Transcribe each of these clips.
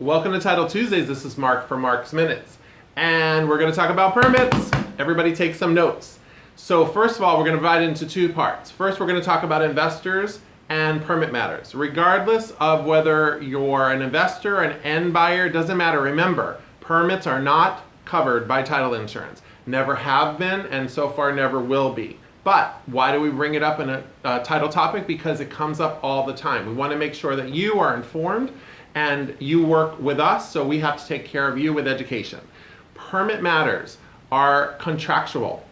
Welcome to Title Tuesdays. This is Mark from Mark's Minutes. And we're going to talk about permits. Everybody take some notes. So first of all, we're going to divide into two parts. First, we're going to talk about investors and permit matters. Regardless of whether you're an investor, an end buyer, doesn't matter. Remember, permits are not covered by title insurance. Never have been, and so far never will be. But why do we bring it up in a, a title topic? Because it comes up all the time. We want to make sure that you are informed and you work with us, so we have to take care of you with education. Permit matters are contractual.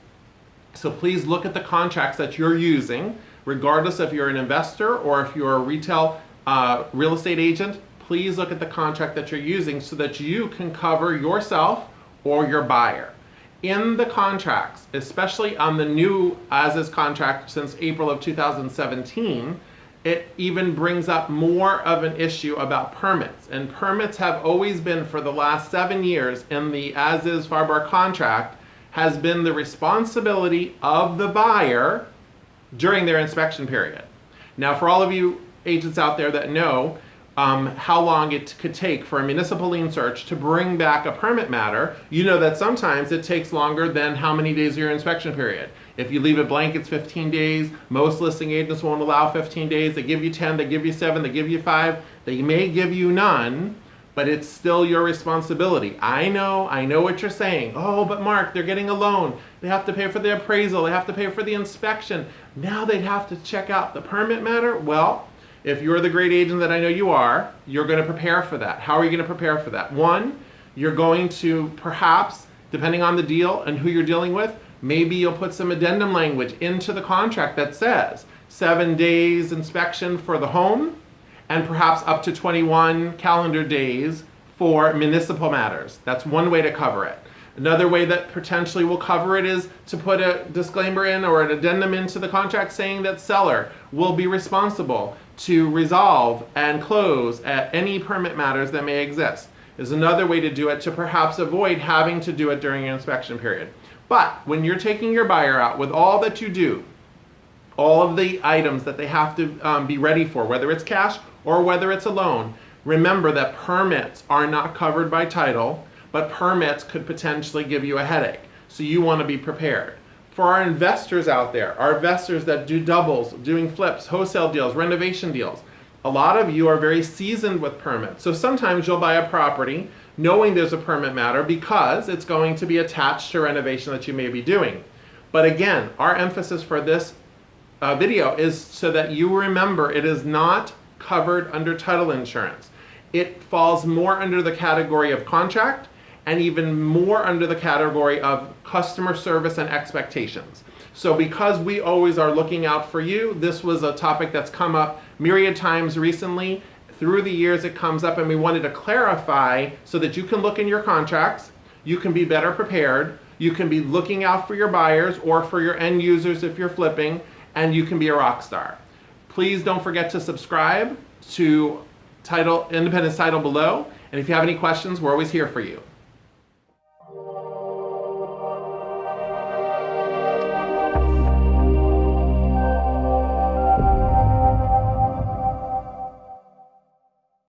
So please look at the contracts that you're using, regardless if you're an investor or if you're a retail uh, real estate agent, please look at the contract that you're using so that you can cover yourself or your buyer. In the contracts, especially on the new as-is contract since April of 2017, it even brings up more of an issue about permits. And permits have always been, for the last seven years, in the as-is FAR contract, has been the responsibility of the buyer during their inspection period. Now, for all of you agents out there that know, um, how long it could take for a municipal lien search to bring back a permit matter, you know that sometimes it takes longer than how many days of your inspection period. If you leave it blank, it's 15 days. Most listing agents won't allow 15 days. They give you 10, they give you 7, they give you 5. They may give you none, but it's still your responsibility. I know, I know what you're saying. Oh, but Mark, they're getting a loan. They have to pay for the appraisal. They have to pay for the inspection. Now they'd have to check out the permit matter. Well, if you're the great agent that I know you are, you're going to prepare for that. How are you going to prepare for that? One, you're going to perhaps, depending on the deal and who you're dealing with, maybe you'll put some addendum language into the contract that says seven days inspection for the home and perhaps up to 21 calendar days for municipal matters. That's one way to cover it. Another way that potentially will cover it is to put a disclaimer in or an addendum into the contract saying that seller will be responsible to resolve and close any permit matters that may exist. Is another way to do it to perhaps avoid having to do it during an inspection period. But when you're taking your buyer out with all that you do, all of the items that they have to um, be ready for, whether it's cash or whether it's a loan, remember that permits are not covered by title, but permits could potentially give you a headache. So you want to be prepared. For our investors out there, our investors that do doubles, doing flips, wholesale deals, renovation deals, a lot of you are very seasoned with permits. So sometimes you'll buy a property knowing there's a permit matter because it's going to be attached to renovation that you may be doing. But again, our emphasis for this uh, video is so that you remember it is not covered under title insurance. It falls more under the category of contract and even more under the category of customer service and expectations. So because we always are looking out for you, this was a topic that's come up myriad times recently. Through the years it comes up and we wanted to clarify so that you can look in your contracts, you can be better prepared, you can be looking out for your buyers or for your end users if you're flipping, and you can be a rock star. Please don't forget to subscribe to title Independence Title below, and if you have any questions, we're always here for you.